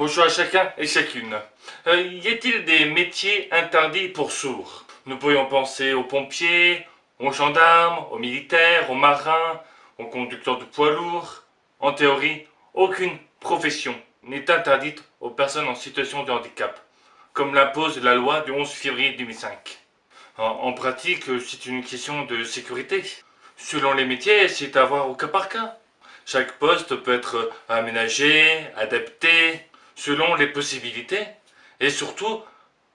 Bonjour à chacun et chacune. Euh, y a-t-il des métiers interdits pour sourds? Nous pourrions penser aux pompiers, aux gendarmes, aux militaires, aux marins, aux conducteurs de poids lourds. En théorie, aucune profession n'est interdite aux personnes en situation de handicap, comme l'impose la loi du 11 février 2005. En, pratique, c'est une question de sécurité. Selon les métiers, c'est à voir au cas par cas. Chaque poste peut être aménagé, adapté, selon les possibilités, et surtout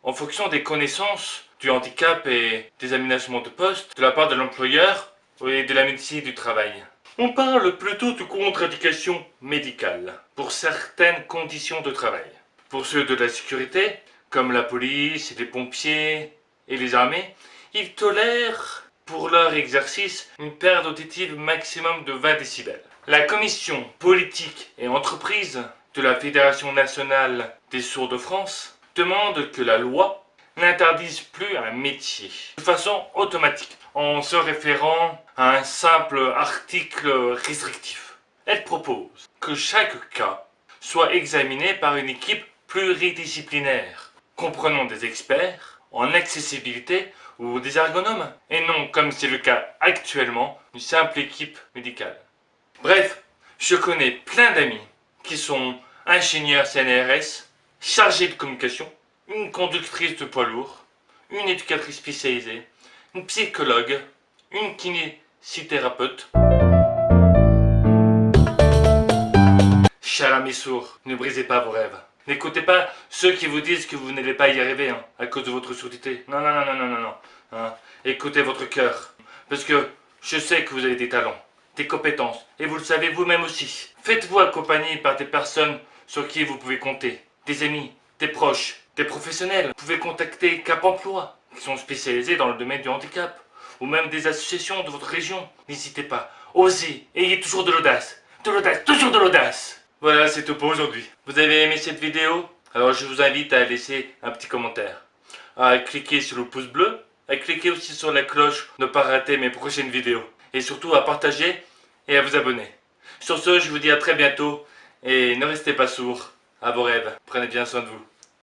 en fonction des connaissances du handicap et des aménagements de poste de la part de l'employeur et de la médecine du travail. On parle plutôt de contre-indication médicale pour certaines conditions de travail. Pour ceux de la sécurité, comme la police, les pompiers et les armées, ils tolèrent pour leur exercice une perte auditive maximum de 20 décibels. La commission politique et entreprise de la Fédération nationale des sourds de France demande que la loi n'interdise plus un métier de façon automatique en se référant à un simple article restrictif. Elle propose que chaque cas soit examiné par une équipe pluridisciplinaire comprenant des experts en accessibilité ou des ergonomes, et non, comme c'est le cas actuellement, une simple équipe médicale. Bref, je connais plein d'amis qui sont ingénieurs CNRS, chargés de communication, une conductrice de poids lourd, une éducatrice spécialisée, une psychologue, une kinésithérapeute. Cher ami sourd, ne brisez pas vos rêves. N'écoutez pas ceux qui vous disent que vous n'allez pas y arriver hein, à cause de votre surdité. Non, non, non, non, non, non, non. Hein. Écoutez votre cœur. Parce que je sais que vous avez des talents, des compétences, et vous le savez vous-même aussi. Faites-vous accompagner par des personnes sur qui vous pouvez compter. Des amis, des proches, des professionnels. Vous pouvez contacter Cap Emploi, qui sont spécialisés dans le domaine du handicap. Ou même des associations de votre région. N'hésitez pas. Osez. Ayez toujours de l'audace. De l'audace. Toujours de l'audace. Voilà, c'est tout pour aujourd'hui. Vous avez aimé cette vidéo? Alors je vous invite à laisser un petit commentaire. À cliquer sur le pouce bleu. À cliquer aussi sur la cloche ne pas rater mes prochaines vidéos. Et surtout à partager et à vous abonner. Sur ce, je vous dis à très bientôt et ne restez pas sourds à vos rêves. Prenez bien soin de vous.